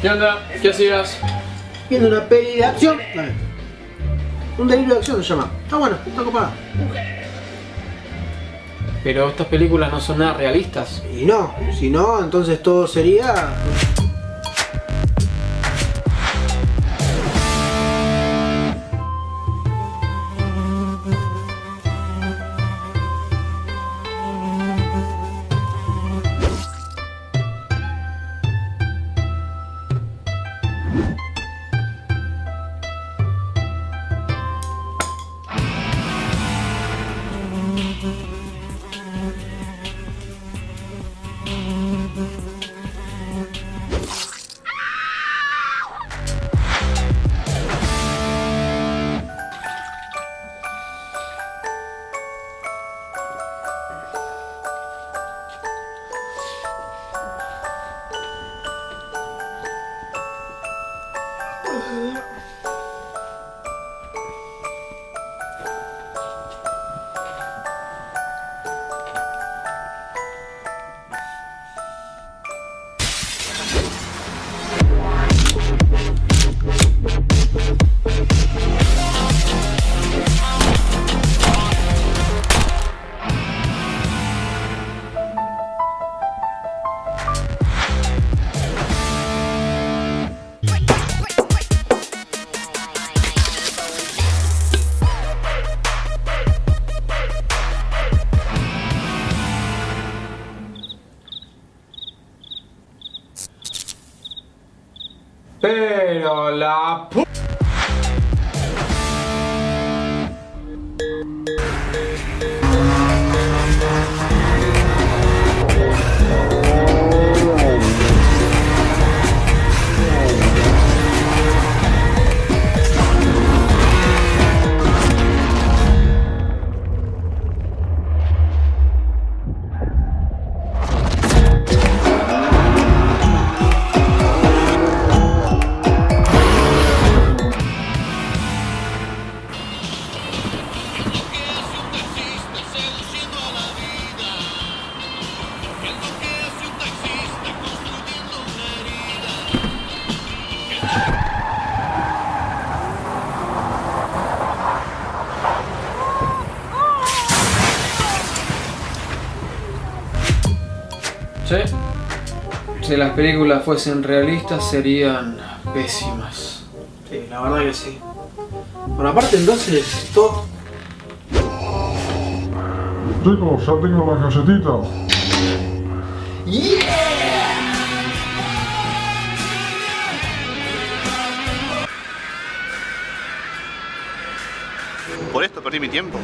¿Qué onda? ¿Qué hacías? Viendo una peli de acción. Dale. Un delirio de acción se llama. Ah, bueno, está copada. Pero estas películas no son nada realistas. Y no, si no, entonces todo sería. you 嗯 Pero la pu... Sí. Si las películas fuesen realistas serían pésimas. Sí, la verdad que sí. Bueno, aparte entonces, todo. Chicos, ya tengo las galletitas. Por esto perdí mi tiempo.